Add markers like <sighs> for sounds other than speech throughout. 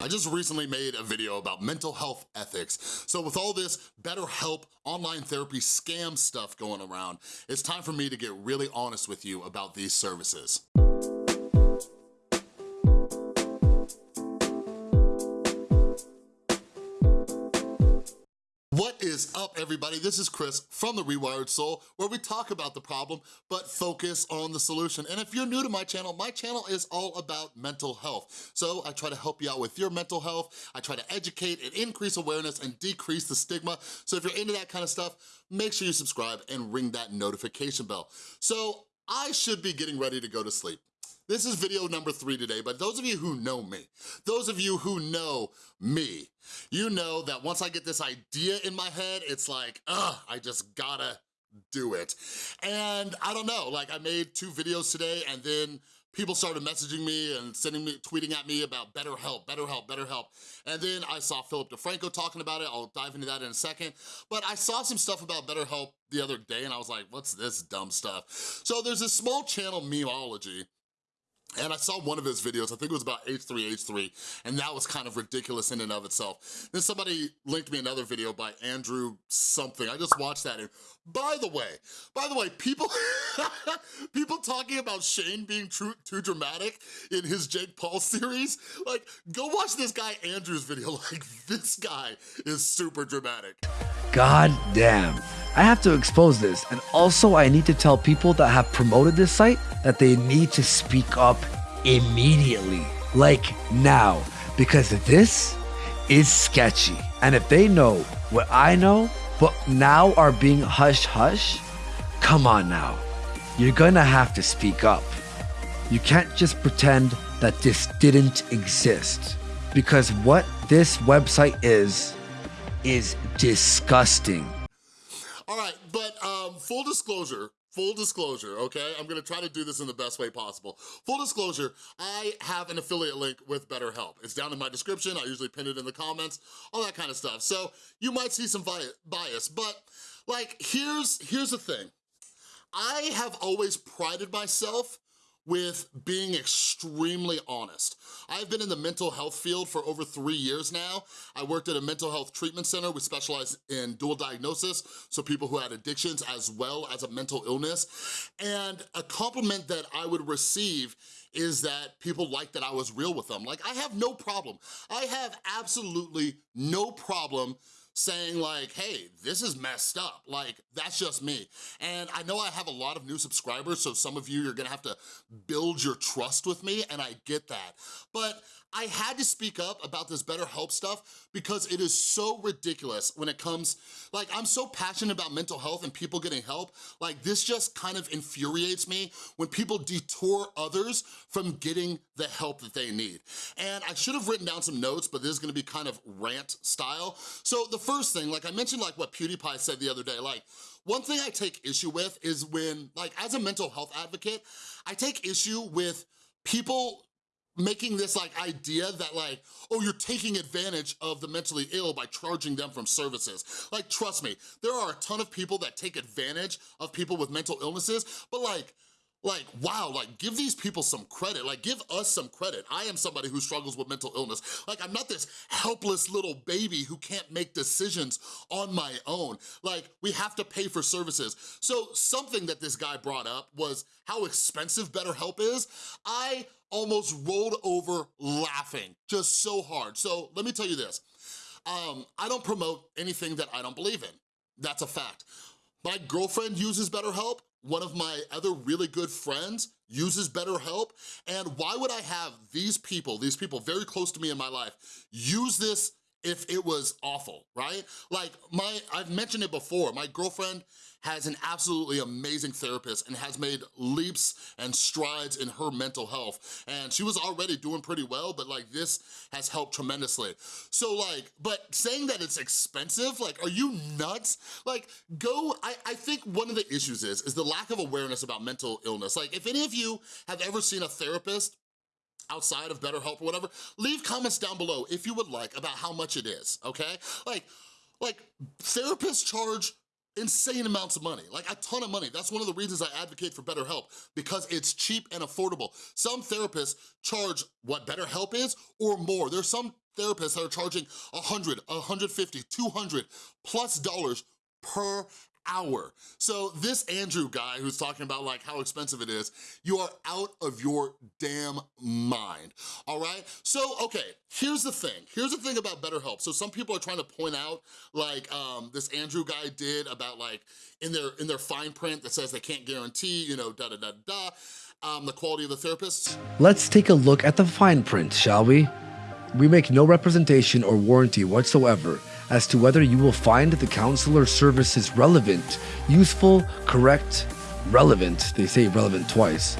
I just recently made a video about mental health ethics. So with all this BetterHelp online therapy scam stuff going around, it's time for me to get really honest with you about these services. What is up, everybody? This is Chris from The Rewired Soul, where we talk about the problem, but focus on the solution. And if you're new to my channel, my channel is all about mental health. So I try to help you out with your mental health. I try to educate and increase awareness and decrease the stigma. So if you're into that kind of stuff, make sure you subscribe and ring that notification bell. So I should be getting ready to go to sleep. This is video number three today, but those of you who know me, those of you who know me, you know that once I get this idea in my head, it's like, ugh, I just gotta do it. And I don't know, like I made two videos today and then people started messaging me and sending me, tweeting at me about BetterHelp, better help, BetterHelp. And then I saw Philip DeFranco talking about it. I'll dive into that in a second. But I saw some stuff about BetterHelp the other day and I was like, what's this dumb stuff? So there's a small channel, Memeology, and I saw one of his videos, I think it was about H3H3, and that was kind of ridiculous in and of itself. Then somebody linked me another video by Andrew something. I just watched that and by the way, by the way, people <laughs> people talking about Shane being too, too dramatic in his Jake Paul series, like go watch this guy Andrew's video, <laughs> like this guy is super dramatic. God damn. I have to expose this, and also I need to tell people that have promoted this site that they need to speak up immediately, like now, because this is sketchy. And if they know what I know, but now are being hush hush, come on now. You're gonna have to speak up. You can't just pretend that this didn't exist. Because what this website is, is disgusting. All right, but um, full disclosure, full disclosure, okay? I'm gonna try to do this in the best way possible. Full disclosure, I have an affiliate link with BetterHelp. It's down in my description, I usually pin it in the comments, all that kind of stuff. So you might see some bias, but like, here's, here's the thing. I have always prided myself with being extremely honest. I've been in the mental health field for over three years now. I worked at a mental health treatment center. We specialize in dual diagnosis, so people who had addictions as well as a mental illness. And a compliment that I would receive is that people like that I was real with them. Like, I have no problem. I have absolutely no problem saying like, hey, this is messed up. Like, that's just me. And I know I have a lot of new subscribers, so some of you you're gonna have to build your trust with me, and I get that. But I had to speak up about this BetterHelp stuff because it is so ridiculous when it comes, like I'm so passionate about mental health and people getting help, like this just kind of infuriates me when people detour others from getting the help that they need. And I should have written down some notes, but this is gonna be kind of rant style. So the first thing, like I mentioned like what PewDiePie said the other day, like one thing I take issue with is when, like as a mental health advocate, I take issue with people making this like idea that like, oh, you're taking advantage of the mentally ill by charging them from services. Like, trust me, there are a ton of people that take advantage of people with mental illnesses, but like, like, wow, like give these people some credit, like give us some credit. I am somebody who struggles with mental illness. Like I'm not this helpless little baby who can't make decisions on my own. Like we have to pay for services. So something that this guy brought up was how expensive BetterHelp is. I almost rolled over laughing just so hard. So let me tell you this, um, I don't promote anything that I don't believe in. That's a fact. My girlfriend uses BetterHelp one of my other really good friends uses BetterHelp, and why would I have these people, these people very close to me in my life, use this if it was awful, right? Like my, I've mentioned it before, my girlfriend has an absolutely amazing therapist and has made leaps and strides in her mental health. And she was already doing pretty well, but like this has helped tremendously. So like, but saying that it's expensive, like, are you nuts? Like, go, I, I think one of the issues is, is the lack of awareness about mental illness. Like, if any of you have ever seen a therapist outside of BetterHelp or whatever, leave comments down below if you would like about how much it is, okay? Like, like therapists charge insane amounts of money, like a ton of money. That's one of the reasons I advocate for BetterHelp, because it's cheap and affordable. Some therapists charge what BetterHelp is or more. There's some therapists that are charging 100, 150, 200 plus dollars per hour. So this Andrew guy who's talking about like how expensive it is, you are out of your damn mind, all right? So, okay, here's the thing. Here's the thing about BetterHelp. So some people are trying to point out like um, this Andrew guy did about like in their, in their fine print that says they can't guarantee, you know, da da da da, um, the quality of the therapist. Let's take a look at the fine print, shall we? We make no representation or warranty whatsoever as to whether you will find the counselor services relevant, useful, correct, relevant, they say relevant twice,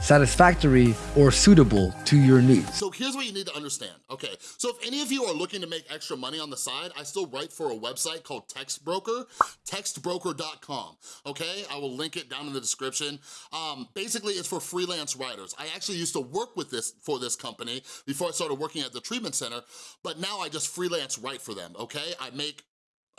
satisfactory, or suitable to your needs. So here's what you need to understand, okay? So if any of you are looking to make extra money on the side, I still write for a website called Textbroker, textbroker.com, okay? I will link it down in the description. Um, basically, it's for freelance writers. I actually used to work with this for this company before I started working at the treatment center, but now I just freelance write for them, okay? I make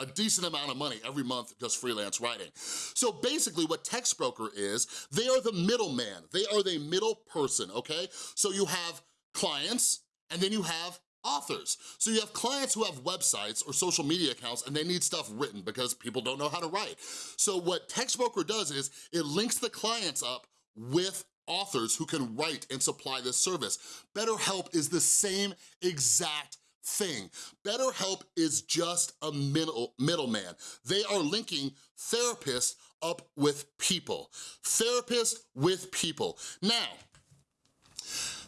a decent amount of money every month just freelance writing. So basically what Textbroker is, they are the middleman. They are the middle person, okay? So you have clients and then you have authors. So you have clients who have websites or social media accounts and they need stuff written because people don't know how to write. So what Textbroker does is it links the clients up with authors who can write and supply this service. BetterHelp is the same exact thing. BetterHelp is just a middle middleman. They are linking therapists up with people. Therapists with people. Now,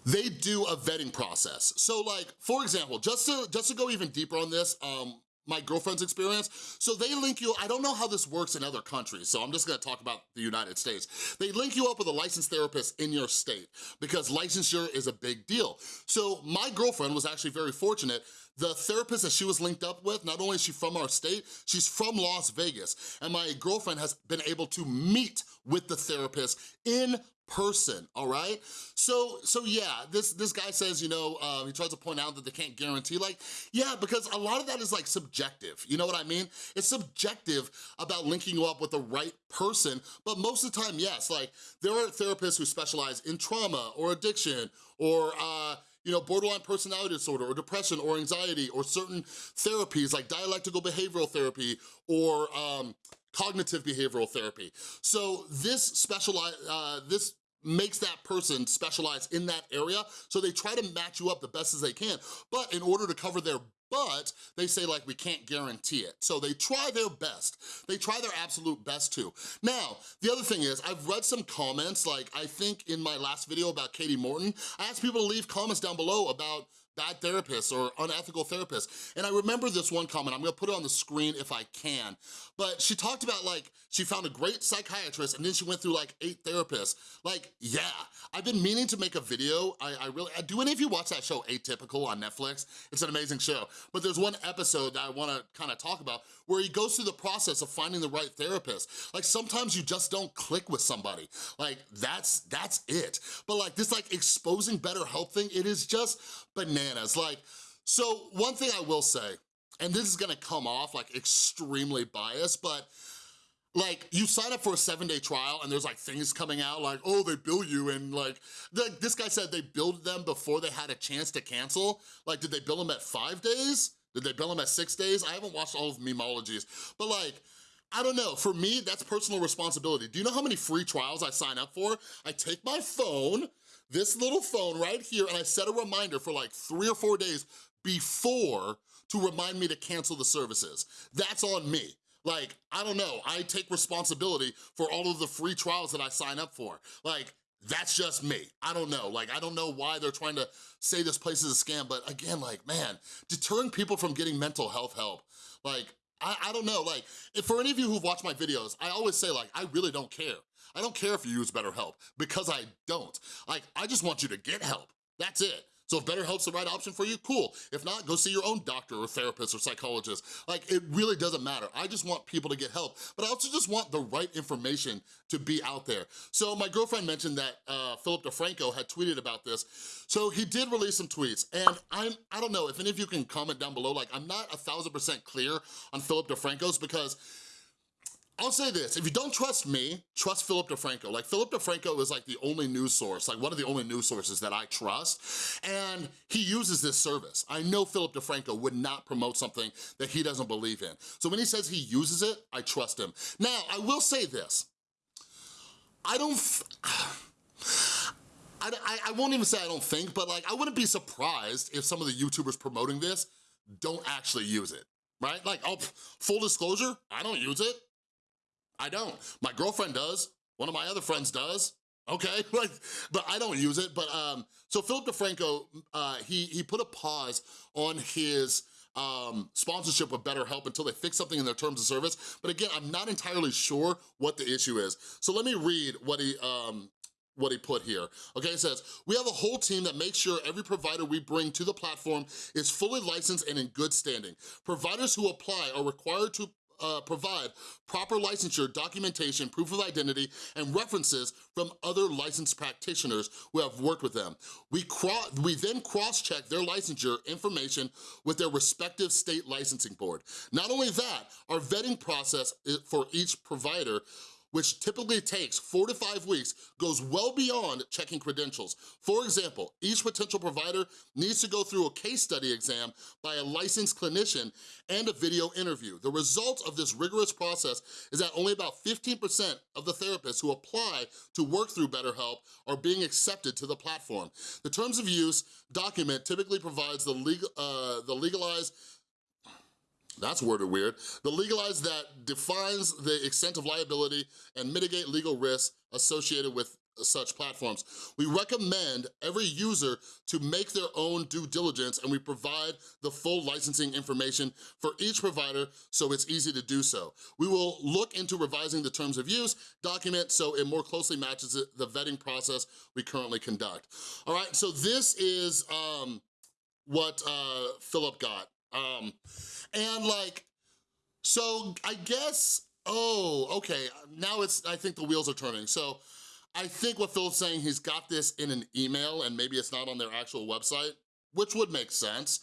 they do a vetting process. So like, for example, just to, just to go even deeper on this, um, my girlfriend's experience. So they link you, I don't know how this works in other countries, so I'm just gonna talk about the United States. They link you up with a licensed therapist in your state because licensure is a big deal. So my girlfriend was actually very fortunate the therapist that she was linked up with, not only is she from our state, she's from Las Vegas. And my girlfriend has been able to meet with the therapist in person, all right? So, so yeah, this, this guy says, you know, um, he tries to point out that they can't guarantee, like, yeah, because a lot of that is like subjective, you know what I mean? It's subjective about linking you up with the right person, but most of the time, yes, like, there are therapists who specialize in trauma or addiction or, uh, you know, borderline personality disorder or depression or anxiety or certain therapies like dialectical behavioral therapy or um, cognitive behavioral therapy. So this specialize, uh, this makes that person specialize in that area, so they try to match you up the best as they can. But in order to cover their but they say like, we can't guarantee it. So they try their best. They try their absolute best too. Now, the other thing is, I've read some comments, like I think in my last video about Katie Morton, I asked people to leave comments down below about bad therapists or unethical therapists. And I remember this one comment, I'm gonna put it on the screen if I can, but she talked about like, she found a great psychiatrist and then she went through like eight therapists. Like, yeah, I've been meaning to make a video. I, I really, uh, do any of you watch that show Atypical on Netflix? It's an amazing show. But there's one episode that I wanna kinda talk about where he goes through the process of finding the right therapist. Like sometimes you just don't click with somebody. Like that's, that's it. But like this like exposing better BetterHelp thing, it is just bananas. Like, so one thing I will say, and this is gonna come off like extremely biased, but like you sign up for a seven day trial and there's like things coming out like, oh, they bill you and like, the, this guy said they billed them before they had a chance to cancel. Like, did they bill them at five days? Did they bill them at six days? I haven't watched all of Memeology's, but like, I don't know, for me, that's personal responsibility. Do you know how many free trials I sign up for? I take my phone, this little phone right here, and I set a reminder for like three or four days before to remind me to cancel the services. That's on me. Like, I don't know, I take responsibility for all of the free trials that I sign up for. Like, that's just me. I don't know. Like, I don't know why they're trying to say this place is a scam, but again, like, man, deterring people from getting mental health help, like, I, I don't know, like, if for any of you who've watched my videos, I always say, like, I really don't care. I don't care if you use BetterHelp, because I don't. Like, I just want you to get help. That's it. So if BetterHelp's the right option for you, cool. If not, go see your own doctor or therapist or psychologist. Like, it really doesn't matter. I just want people to get help, but I also just want the right information to be out there. So my girlfriend mentioned that uh, Philip DeFranco had tweeted about this. So he did release some tweets, and I'm, I don't know if any of you can comment down below, like, I'm not a thousand percent clear on Philip DeFranco's because I'll say this, if you don't trust me, trust Philip DeFranco. Like Philip DeFranco is like the only news source, like one of the only news sources that I trust, and he uses this service. I know Philip DeFranco would not promote something that he doesn't believe in. So when he says he uses it, I trust him. Now, I will say this, I don't, <sighs> I, I, I won't even say I don't think, but like I wouldn't be surprised if some of the YouTubers promoting this don't actually use it, right? Like, oh, full disclosure, I don't use it. I don't. My girlfriend does. One of my other friends does. Okay, <laughs> like, but I don't use it. But um, so Philip DeFranco, uh, he he put a pause on his um, sponsorship with BetterHelp until they fix something in their terms of service. But again, I'm not entirely sure what the issue is. So let me read what he um, what he put here. Okay, it says, we have a whole team that makes sure every provider we bring to the platform is fully licensed and in good standing. Providers who apply are required to uh, provide proper licensure, documentation, proof of identity, and references from other licensed practitioners who have worked with them. We, we then cross-check their licensure information with their respective state licensing board. Not only that, our vetting process for each provider which typically takes four to five weeks, goes well beyond checking credentials. For example, each potential provider needs to go through a case study exam by a licensed clinician and a video interview. The result of this rigorous process is that only about 15% of the therapists who apply to work through BetterHelp are being accepted to the platform. The terms of use document typically provides the, legal, uh, the legalized that's worded weird. The legalese that defines the extent of liability and mitigate legal risks associated with such platforms. We recommend every user to make their own due diligence and we provide the full licensing information for each provider so it's easy to do so. We will look into revising the terms of use document so it more closely matches the vetting process we currently conduct. All right, so this is um, what uh, Philip got. Um, and like, so I guess, oh, okay, now it's, I think the wheels are turning. So I think what Phil's saying, he's got this in an email and maybe it's not on their actual website, which would make sense.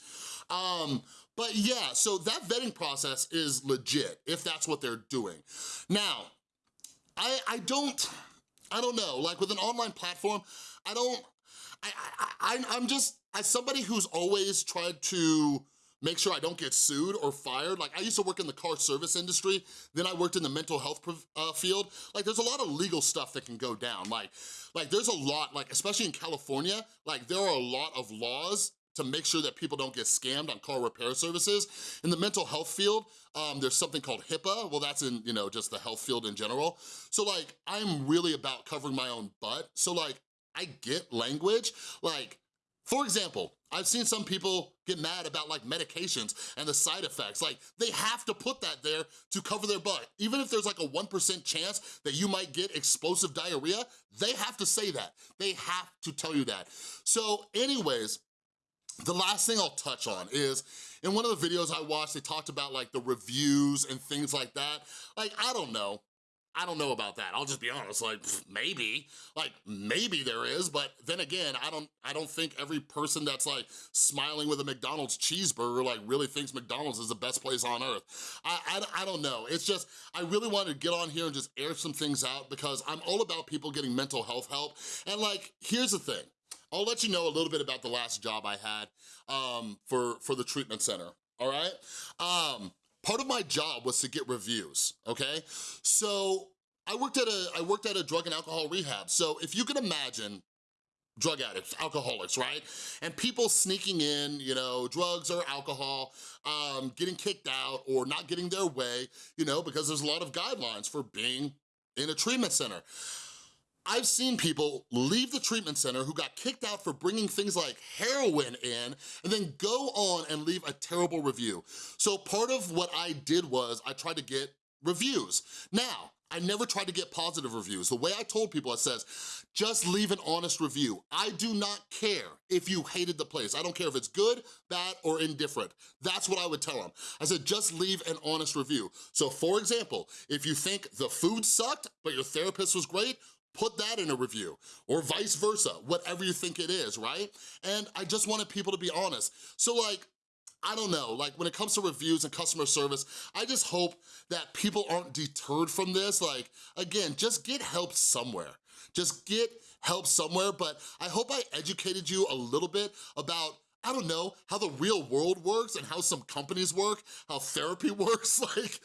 Um, but yeah, so that vetting process is legit if that's what they're doing. Now, I, I don't, I don't know, like with an online platform, I don't, I, I, I, I'm just, as somebody who's always tried to make sure I don't get sued or fired. Like I used to work in the car service industry, then I worked in the mental health uh, field. Like there's a lot of legal stuff that can go down. Like, like there's a lot, like especially in California, like there are a lot of laws to make sure that people don't get scammed on car repair services. In the mental health field, um, there's something called HIPAA. Well, that's in, you know, just the health field in general. So like, I'm really about covering my own butt. So like, I get language. Like, for example, I've seen some people get mad about like medications and the side effects. Like they have to put that there to cover their butt. Even if there's like a 1% chance that you might get explosive diarrhea, they have to say that. They have to tell you that. So anyways, the last thing I'll touch on is, in one of the videos I watched, they talked about like the reviews and things like that. Like, I don't know. I don't know about that. I'll just be honest, like maybe, like maybe there is, but then again, I don't I don't think every person that's like smiling with a McDonald's cheeseburger like really thinks McDonald's is the best place on earth. I, I, I don't know. It's just, I really wanted to get on here and just air some things out because I'm all about people getting mental health help. And like, here's the thing. I'll let you know a little bit about the last job I had um, for, for the treatment center, all right? Um, part of my job was to get reviews, okay? So I worked at a, I worked at a drug and alcohol rehab. So if you can imagine drug addicts, alcoholics, right? And people sneaking in, you know, drugs or alcohol, um, getting kicked out or not getting their way, you know, because there's a lot of guidelines for being in a treatment center. I've seen people leave the treatment center who got kicked out for bringing things like heroin in and then go on and leave a terrible review. So part of what I did was I tried to get reviews. Now, I never tried to get positive reviews. The way I told people, it says, just leave an honest review. I do not care if you hated the place. I don't care if it's good, bad, or indifferent. That's what I would tell them. I said, just leave an honest review. So for example, if you think the food sucked, but your therapist was great, put that in a review, or vice versa, whatever you think it is, right? And I just wanted people to be honest. So like, I don't know, like when it comes to reviews and customer service, I just hope that people aren't deterred from this. Like, again, just get help somewhere. Just get help somewhere, but I hope I educated you a little bit about I don't know, how the real world works and how some companies work, how therapy <laughs> works, like,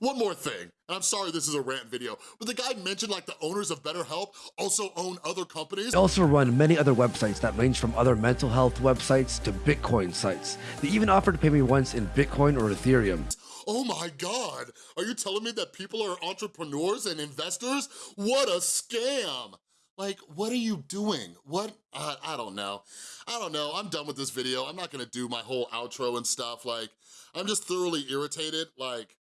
one more thing, and I'm sorry this is a rant video, but the guy mentioned like the owners of BetterHelp also own other companies. They also run many other websites that range from other mental health websites to Bitcoin sites. They even offer to pay me once in Bitcoin or Ethereum. Oh my God, are you telling me that people are entrepreneurs and investors? What a scam. Like, what are you doing? What, uh, I don't know. I don't know, I'm done with this video. I'm not gonna do my whole outro and stuff. Like, I'm just thoroughly irritated. Like,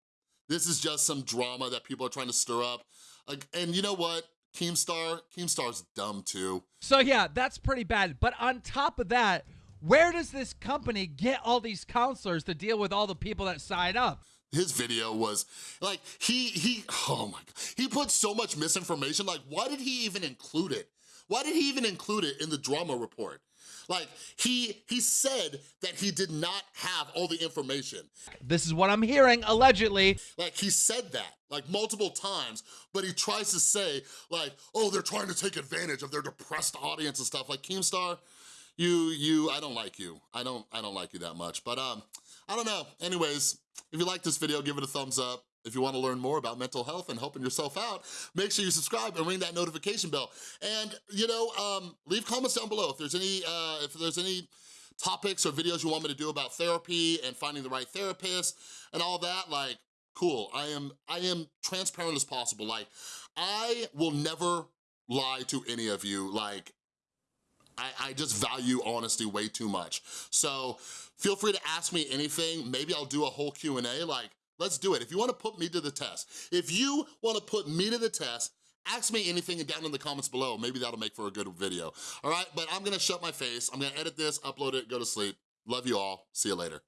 this is just some drama that people are trying to stir up. Like, and you know what? Keemstar, Keemstar's dumb too. So yeah, that's pretty bad. But on top of that, where does this company get all these counselors to deal with all the people that sign up? His video was like he he oh my god. He put so much misinformation like why did he even include it? Why did he even include it in the drama report? Like he he said that he did not have all the information. This is what I'm hearing allegedly. like he said that like multiple times but he tries to say like oh they're trying to take advantage of their depressed audience and stuff. Like keemstar you you i don't like you. I don't i don't like you that much. But um i don't know. Anyways if you like this video, give it a thumbs up. If you wanna learn more about mental health and helping yourself out, make sure you subscribe and ring that notification bell. And, you know, um, leave comments down below if there's any, uh, if there's any topics or videos you want me to do about therapy and finding the right therapist and all that, like, cool. I am, I am transparent as possible. Like, I will never lie to any of you. Like, I, I just value honesty way too much. So feel free to ask me anything. Maybe I'll do a whole Q&A. Like, let's do it. If you wanna put me to the test, if you wanna put me to the test, ask me anything down in the comments below. Maybe that'll make for a good video. All right, but I'm gonna shut my face. I'm gonna edit this, upload it, go to sleep. Love you all. See you later.